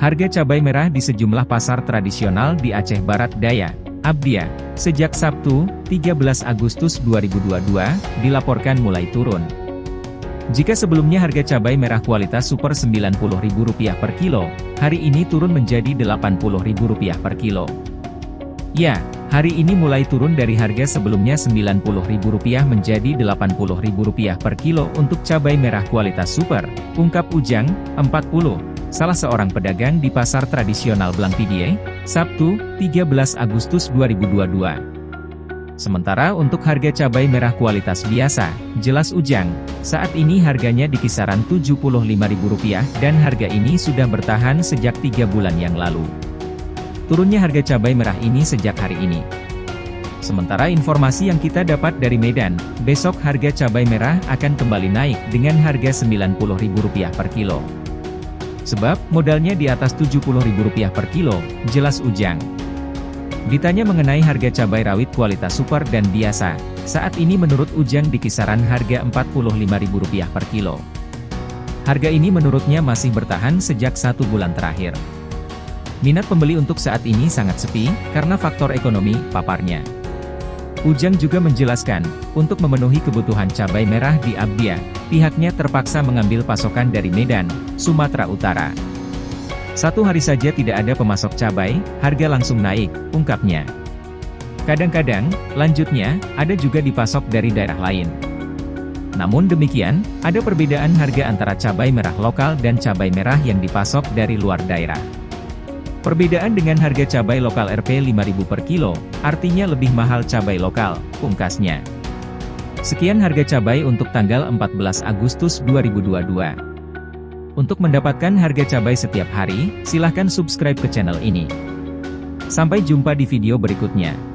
Harga cabai merah di sejumlah pasar tradisional di Aceh Barat Daya, Abdia, sejak Sabtu, 13 Agustus 2022, dilaporkan mulai turun. Jika sebelumnya harga cabai merah kualitas super Rp90.000 per kilo, hari ini turun menjadi Rp80.000 per kilo. Ya, hari ini mulai turun dari harga sebelumnya Rp90.000 menjadi Rp80.000 per kilo untuk cabai merah kualitas super, ungkap Ujang, 40 salah seorang pedagang di pasar tradisional Blangpidie, Sabtu, 13 Agustus 2022. Sementara untuk harga cabai merah kualitas biasa, jelas Ujang, saat ini harganya di kisaran Rp75.000 dan harga ini sudah bertahan sejak tiga bulan yang lalu. Turunnya harga cabai merah ini sejak hari ini. Sementara informasi yang kita dapat dari Medan, besok harga cabai merah akan kembali naik dengan harga Rp90.000 per kilo. Sebab, modalnya di atas Rp70.000 per kilo, jelas Ujang. Ditanya mengenai harga cabai rawit kualitas super dan biasa, saat ini menurut Ujang di kisaran harga Rp45.000 per kilo. Harga ini menurutnya masih bertahan sejak satu bulan terakhir. Minat pembeli untuk saat ini sangat sepi, karena faktor ekonomi, paparnya. Ujang juga menjelaskan, untuk memenuhi kebutuhan cabai merah di Abdia, pihaknya terpaksa mengambil pasokan dari Medan, Sumatera Utara. Satu hari saja tidak ada pemasok cabai, harga langsung naik, ungkapnya. Kadang-kadang, lanjutnya, ada juga dipasok dari daerah lain. Namun demikian, ada perbedaan harga antara cabai merah lokal dan cabai merah yang dipasok dari luar daerah. Perbedaan dengan harga cabai lokal Rp 5.000 per kilo, artinya lebih mahal cabai lokal, pungkasnya. Sekian harga cabai untuk tanggal 14 Agustus 2022. Untuk mendapatkan harga cabai setiap hari, silahkan subscribe ke channel ini. Sampai jumpa di video berikutnya.